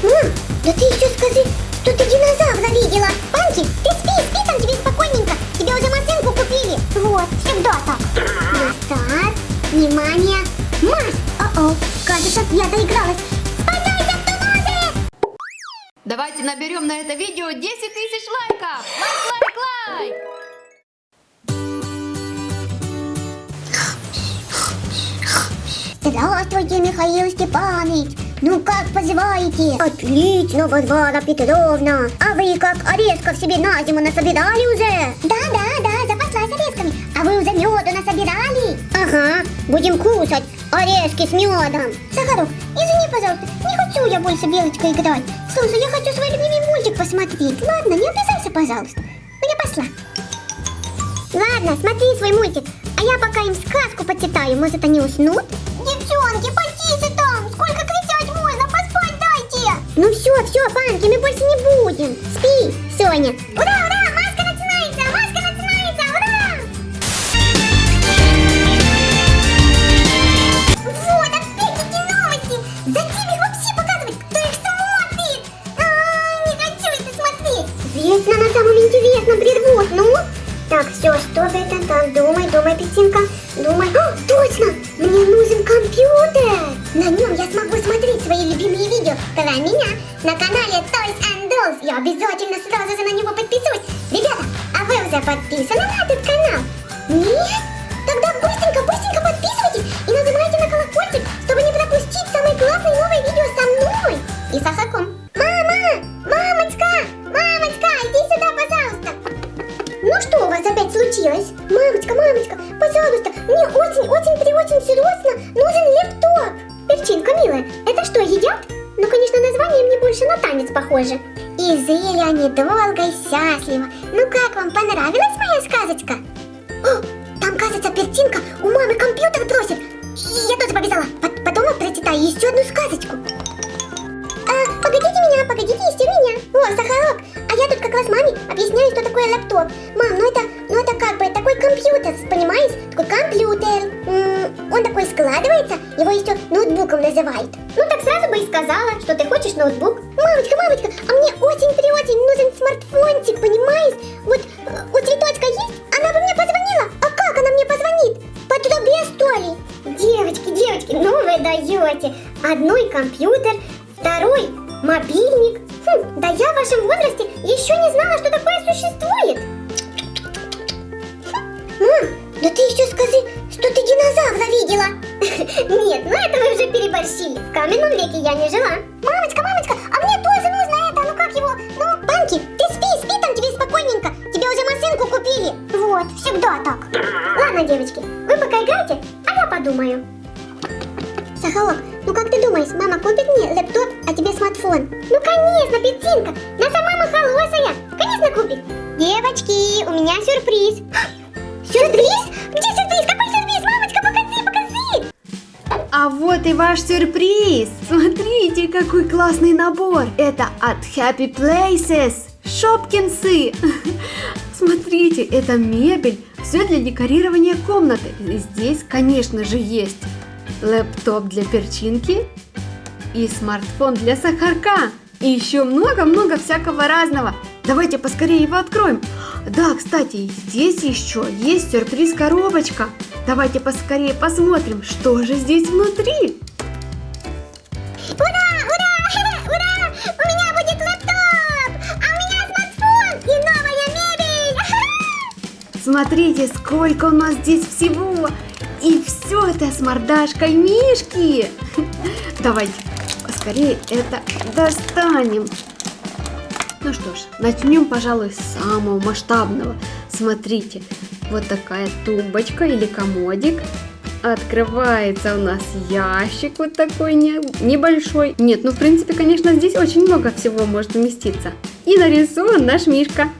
Мам, да ты еще скажи, что ты динозавра видела. Панки, ты спи, спи там тебе спокойненько. Тебе уже машинку купили. Вот, всегда так. Старт, внимание, марш. О-о, кажется, я доигралась. Спасайся, Тулузы! Давайте наберем на это видео 10 тысяч лайков! Лайк, лайк, лайк! Здравствуйте, Михаил Степанович. Ну как поживаете? Отлично, Варвара Петровна. А вы как орешков себе на зиму насобирали уже? Да, да, да, запаслась орешками. А вы уже меду насобирали? Ага, будем кушать орешки с медом. Сахарок, извини, пожалуйста, не хочу я больше белочкой играть. Слушай, я хочу свой любимый мультик посмотреть. Ладно, не обижайся, пожалуйста. Ну я пошла. Ладно, смотри свой мультик. А я пока им сказку почитаю, может они уснут? Девчонки, потише там! Сколько дайте! Ну все, все, Панки, мы больше не будем. Спи, Соня. Ура, ура! Нет? Тогда быстренько, быстренько подписывайтесь и нажимайте на колокольчик, чтобы не пропустить самые классные новые видео со мной и с Ахаком. Мама! Мамочка! Мамочка, иди сюда, пожалуйста! Ну что у вас опять случилось? Мамочка, мамочка, пожалуйста, мне очень-очень-очень срочно нужен лептоп. Перчинка, милая, это что, едят? Ну, конечно, название мне больше на танец похоже. И жили они долго и счастливо. Ну как вам, понравилась моя сказочка? Мамы компьютер просит. Я тоже побежала. Пот- Потом прочитаю еще одну сказочку. А, погодите меня, погодите еще меня. О, Сахарок, а я тут как раз маме объясняю, что такое лэптоп. Мам, ну это, ну это как бы такой компьютер, понимаешь? Такой компьютер. М, Он такой складывается, его еще ноутбуком называют. Ну так сразу бы и сказала, что ты хочешь ноутбук. Мамочка, мамочка, а мне очень-очень нужен смартфончик, понимаешь? Вот э, у цветочка трубе, что ли? Девочки, девочки, ну вы даете. Одной компьютер, второй мобильник. Хм, да я в вашем возрасте еще не знала, что такое существует. Хм, Мам, да ты еще скажи, что ты динозавра видела. Нет, ну это вы уже переборщили. В каменном веке я не жила. Мамочка, мамочка, а мне тоже нужно это, ну как его, ну... Панки, ты спи, спи там тебе спокойненько. Тебе уже машинку купили. Вот, всегда так. Ладно, девочки, вы пока играйте, подумаю. Сахалок, ну как ты думаешь, мама купит мне лэптоп, а тебе смартфон? Ну конечно, Петинка, наша мама хорошая, конечно купит. Девочки, у меня сюрприз. Сюрприз? Где сюрприз? Какой сюрприз? Мамочка, покажи, покажи. А вот и ваш сюрприз! Смотрите, какой классный набор! Это от Happy Places! Шопкинсы! Смотрите, это мебель, все для декорирования комнаты. Здесь, конечно же, есть лэптоп для перчинки и смартфон для сахарка. И еще много-много всякого разного. Давайте поскорее его откроем. Да, кстати, здесь еще есть сюрприз-коробочка. Давайте поскорее посмотрим, что же здесь внутри. Смотрите, сколько у нас здесь всего. И все это с мордашкой Мишки. Давайте поскорее это достанем. Ну что ж, начнем, пожалуй, с самого масштабного. Смотрите, вот такая тумбочка или комодик. Открывается у нас ящик вот такой не- небольшой. Нет, ну в принципе, конечно, здесь очень много всего может уместиться. И нарисован наш Мишка.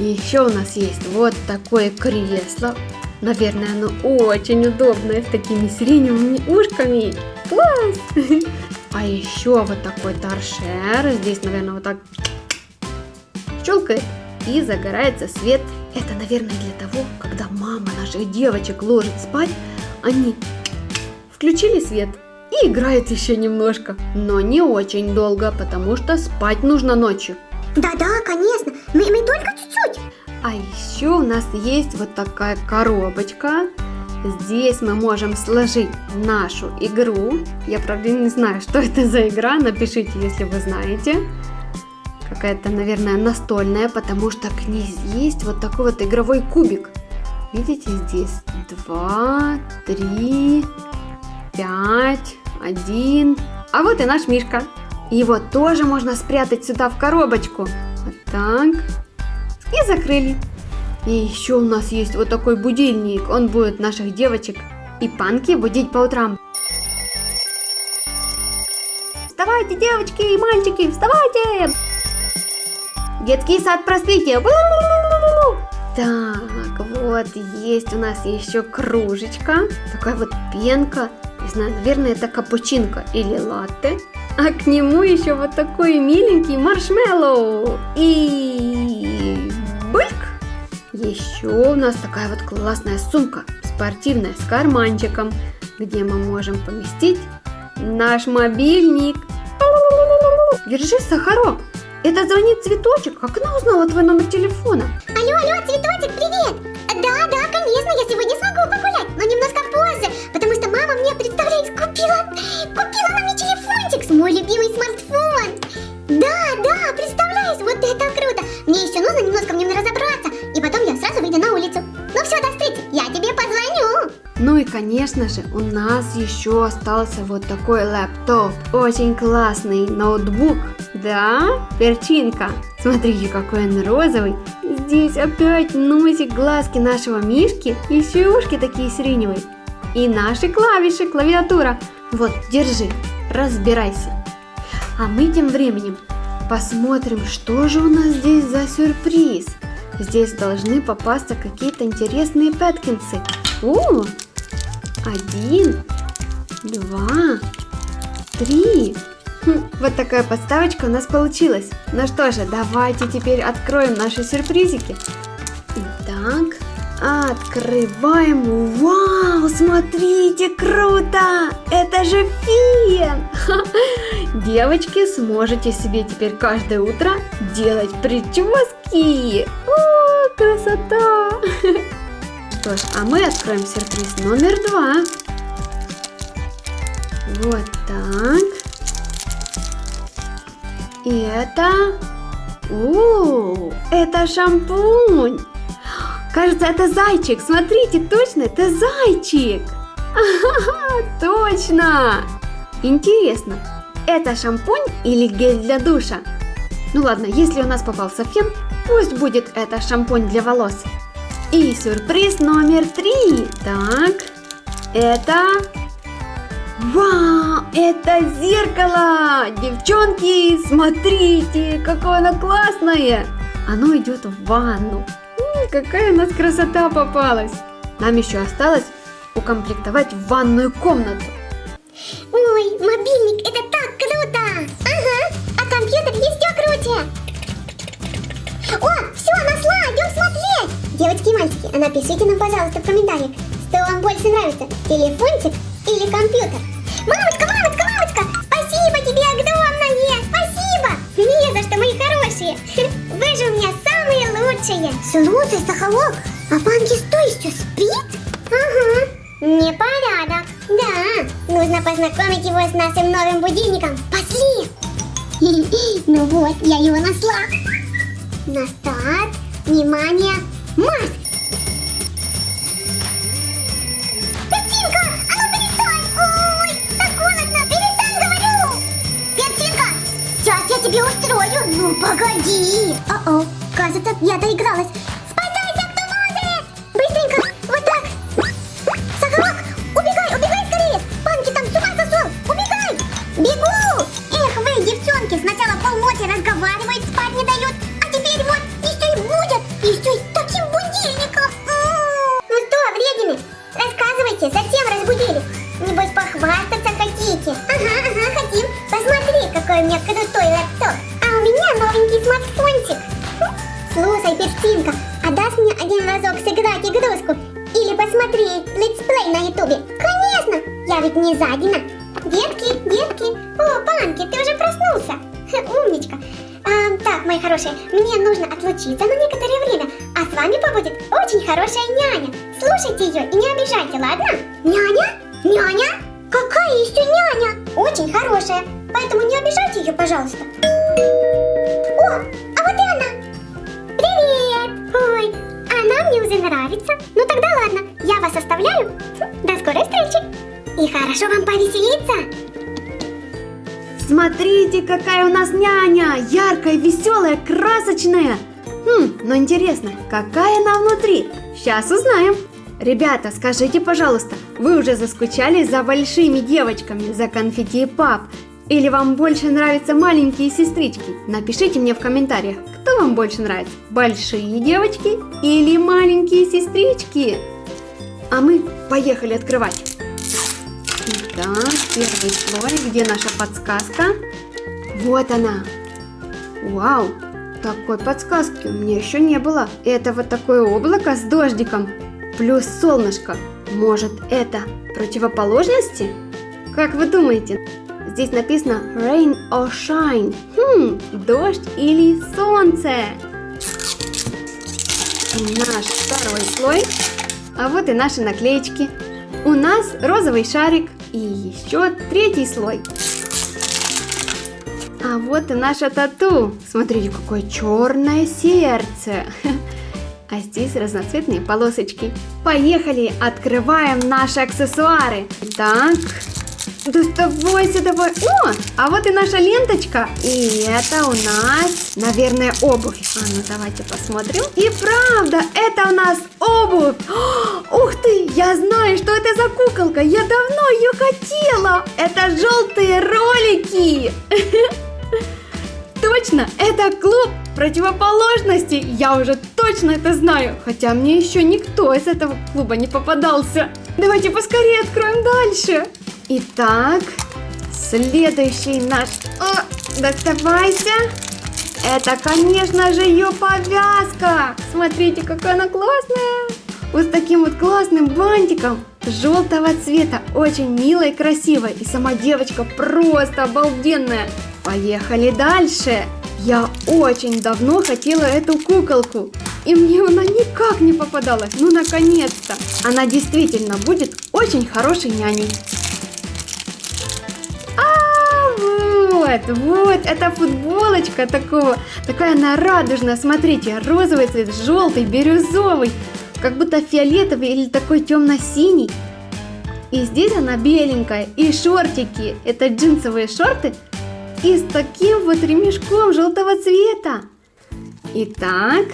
Еще у нас есть вот такое кресло. Наверное, оно очень удобное, с такими сиреневыми ушками. Класс! А еще вот такой торшер. Здесь, наверное, вот так щелкает и загорается свет. Это, наверное, для того, когда мама наших девочек ложит спать, они включили свет и играет еще немножко, но не очень долго, потому что спать нужно ночью. Да-да, конечно. Мы, мы только чуть-чуть. А еще у нас есть вот такая коробочка. Здесь мы можем сложить нашу игру. Я, правда, не знаю, что это за игра. Напишите, если вы знаете. Какая-то, наверное, настольная, потому что к ней есть вот такой вот игровой кубик. Видите, здесь два, три, пять, один. А вот и наш Мишка. Его тоже можно спрятать сюда в коробочку. Вот так. И закрыли. И еще у нас есть вот такой будильник. Он будет наших девочек и панки будить по утрам. Вставайте, девочки и мальчики, вставайте! Детский сад просвите. Так, вот есть у нас еще кружечка. Такая вот пенка. Не знаю, наверное, это капучинка или латте. А к нему еще вот такой миленький маршмеллоу. И бульк. Еще у нас такая вот классная сумка, спортивная, с карманчиком, где мы можем поместить наш мобильник. Держи, Сахарок. Это звонит цветочек. Как она узнала твой номер телефона? Алло, алло, цветочек, привет! Да, да, конечно, я сегодня смогу погулять, но немножко позже, мама мне, представляете, купила, купила нам мне телефончик, мой любимый смартфон. Да, да, представляешь, вот это круто. Мне еще нужно немножко в нем разобраться, и потом я сразу выйду на улицу. Ну все, до встречи, я тебе позвоню. Ну и, конечно же, у нас еще остался вот такой лэптоп. Очень классный ноутбук. Да, перчинка. Смотрите, какой он розовый. Здесь опять носик, глазки нашего мишки. Еще и ушки такие сиреневые. И наши клавиши, клавиатура. Вот, держи, разбирайся. А мы тем временем посмотрим, что же у нас здесь за сюрприз. Здесь должны попасться какие-то интересные пэткинсы. О, один, два, три. Хм, вот такая подставочка у нас получилась. Ну что же, давайте теперь откроем наши сюрпризики. Итак, открываем. Вау, смотрите, круто! Это же фен! Девочки, сможете себе теперь каждое утро делать прически. О, красота! Что ж, а мы откроем сюрприз номер два. Вот так. И это... О, это шампунь. Кажется, это зайчик. Смотрите, точно, это зайчик. Ага, точно. Интересно, это шампунь или гель для душа? Ну ладно, если у нас попался фен, пусть будет это шампунь для волос. И сюрприз номер три. Так, это... Вау, это зеркало! Девчонки, смотрите, какое оно классное! Оно идет в ванну. Какая у нас красота попалась! Нам еще осталось укомплектовать ванную комнату. Ой, мобильник, это так круто! Ага, а компьютер еще круче! О, все, нашла, идем смотреть! Девочки и мальчики, а напишите нам, пожалуйста, в комментариях, что вам больше нравится, телефончик или компьютер. Мамочка, мамочка, мамочка, спасибо тебе огромное, спасибо! Не за что, мои хорошие, вы же у меня самые лучшие. Слушай, Сахалок, а Панки что, еще спит? Ага, непорядок. Да, нужно познакомить его с нашим новым будильником. Пошли! Ну вот, я его нашла. На старт, внимание, марш! А ну тебе устрою. Ну, погоди. О-о, кажется, я доигралась. Спасайся, кто может! Быстренько, вот так. Сахарок, убегай, убегай скорее! Панки там с ума сошел! Убегай! Бегу! Эх вы, девчонки, сначала полночи разговаривают, спать не дают, а теперь вот еще и будут, еще и таким будильником. М. Ну что, вредины, рассказывайте, зачем разбудили? Небось похвастаться хотите? Ага, ага, хотим. Посмотри, какой у меня крутой лэптоп. А у меня новенький смартфончик. Слушай, Перстинка, а дашь мне один разок сыграть игрушку? Или посмотреть let's play на ютубе? Конечно, я ведь не жадина. Где О, Панки, ты уже проснулся. Ха, Умничка. А, так, мои хорошие, мне нужно отлучиться на некоторое время, а с вами побудет очень хорошая няня. Слушайте ее и не обижайте, ладно? Няня? Няня? Какая еще няня? Очень хорошая, поэтому не обижайте ее, пожалуйста. О, она мне уже нравится. Ну тогда ладно, я вас оставляю. До скорой встречи. И хорошо вам повеселиться. Смотрите, какая у нас няня! Яркая, веселая, красочная! Хм, ну интересно, какая она внутри? Сейчас узнаем. Ребята, скажите, пожалуйста, вы уже заскучали за большими девочками, за конфетти пап? Или вам больше нравятся маленькие сестрички? Напишите мне в комментариях, кто вам больше нравится, большие девочки или маленькие сестрички? А мы поехали открывать. Итак, первый слой, где наша подсказка? Вот она. Вау, такой подсказки у меня еще не было. Это вот такое облако с дождиком, плюс солнышко. Может это противоположности? Как вы думаете? Здесь написано rain or shine. Хм, дождь или солнце. И наш второй слой. А вот и наши наклеечки. У нас розовый шарик и еще третий слой. А вот и наша тату. Смотрите, какое черное сердце. А здесь разноцветные полосочки. Поехали, открываем наши аксессуары. Так, доставайся давай. О, а вот и наша ленточка. И это у нас, наверное, обувь. А ну давайте посмотрим. И правда, это у нас обувь. О, ух ты, я знаю, что это за куколка. Я давно ее хотела. Это желтые ролики. Точно, это клуб противоположностей. Я уже точно это знаю. Хотя мне еще никто из этого клуба не попадался. Давайте поскорее откроем дальше. Итак, следующий наш... О, доставайся. Это, конечно же, ее повязка. Смотрите, какая она классная. Вот с таким вот классным бантиком желтого цвета. Очень милая и красивая. И сама девочка просто обалденная. Поехали дальше. Я очень давно хотела эту куколку. И мне она никак не попадалась. Ну, наконец-то. Она действительно будет очень хорошей няней. Вот, вот, это футболочка такого, такая она радужная, смотрите, розовый цвет, желтый, бирюзовый, как будто фиолетовый или такой темно-синий. И здесь она беленькая, и шортики, это джинсовые шорты, и с таким вот ремешком желтого цвета. Итак,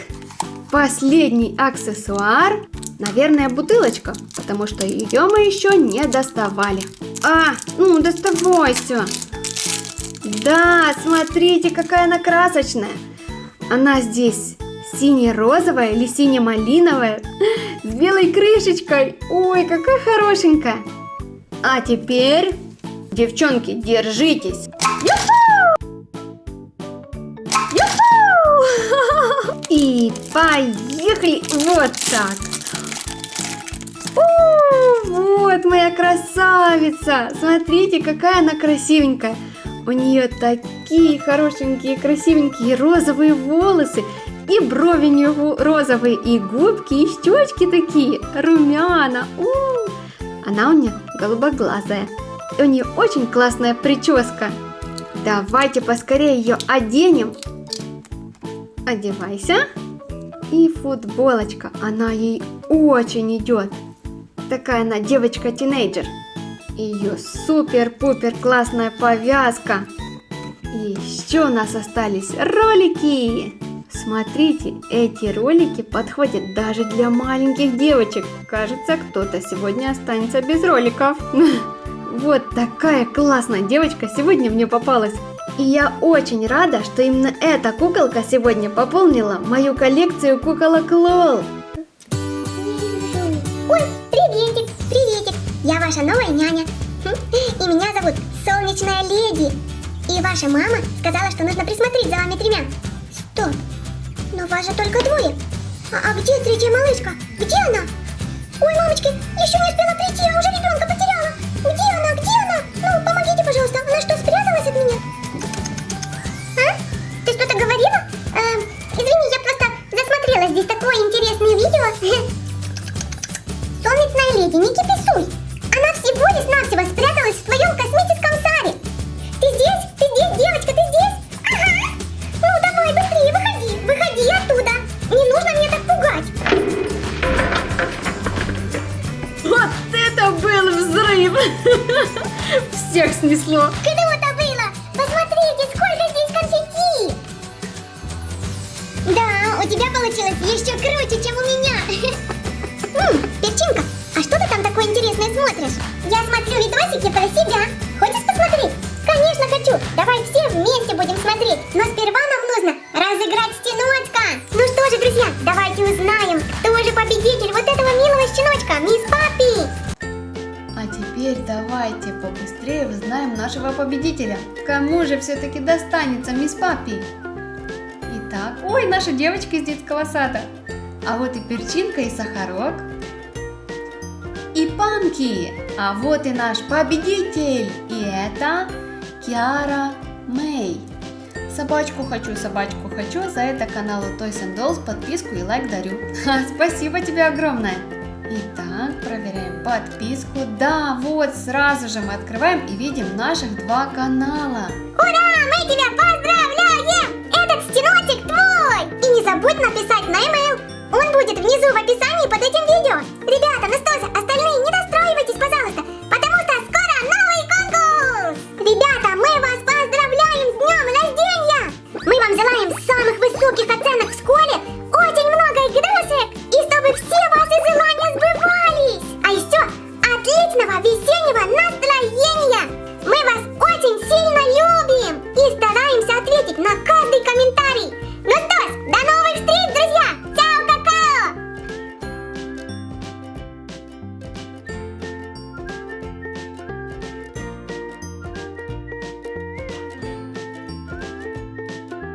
последний аксессуар, наверное, бутылочка, потому что ее мы еще не доставали. А, ну доставайся. Да, смотрите, какая она красочная. Она здесь сине-розовая или сине-малиновая с белой крышечкой. Ой, какая хорошенькая. А теперь, девчонки, держитесь. И поехали вот так. О, вот моя красавица. Смотрите, какая она красивенькая. У нее такие хорошенькие, красивенькие розовые волосы. И брови у нее розовые, и губки, и щечки такие, румяна. У -у -у. Она у нее голубоглазая. И у нее очень классная прическа. Давайте поскорее ее оденем. Одевайся. И футболочка, она ей очень идет. Такая она девочка-тинейджер. Ее супер-пупер классная повязка. И еще у нас остались ролики. Смотрите, эти ролики подходят даже для маленьких девочек. Кажется, кто-то сегодня останется без роликов. Вот такая классная девочка сегодня мне попалась. И я очень рада, что именно эта куколка сегодня пополнила мою коллекцию куколок Лол. ваша новая няня. Хм, и меня зовут Солнечная Леди. И ваша мама сказала, что нужно присмотреть за вами тремя. Стоп, но вас же только двое. А, а где третья малышка? Где она? Ой, мамочки, еще не успела прийти, я уже ребенка потеряла. Где она? Где она? Ну, помогите, пожалуйста. Она что, спряталась от меня? А? Ты что-то говорила? Эм, извини, я просто засмотрела здесь такое интересное видео. Солнечная леди, не киписуй лишь-навсего спряталась в твоем космическом шаре. Ты здесь? Ты здесь, девочка, ты здесь? Ага. Ну давай быстрее, выходи, выходи оттуда. Не нужно мне так пугать. Вот это был взрыв! Всех снесло. Я смотрю видосики про себя. Хочешь посмотреть? Конечно хочу. Давай все вместе будем смотреть. Но сперва нам нужно разыграть стеночка. Ну что же, друзья, давайте узнаем, кто же победитель вот этого милого щеночка, мисс Папи. А теперь давайте побыстрее узнаем нашего победителя. Кому же все-таки достанется мисс Папи? Итак, ой, наша девочка из детского сада. А вот и перчинка и сахарок. И панки. А вот и наш победитель. И это Киара Мэй. Собачку хочу, собачку хочу. За это каналу Toys and Dolls подписку и лайк дарю. Спасибо тебе огромное. Итак, проверяем подписку. Да, вот сразу же мы открываем и видим наших два канала. Ура, мы тебя поздравляем! Этот стеночек твой! И не забудь написать на e-mail. Он будет внизу в описании под этим видео. Ребята, ну высоких оценок вскоре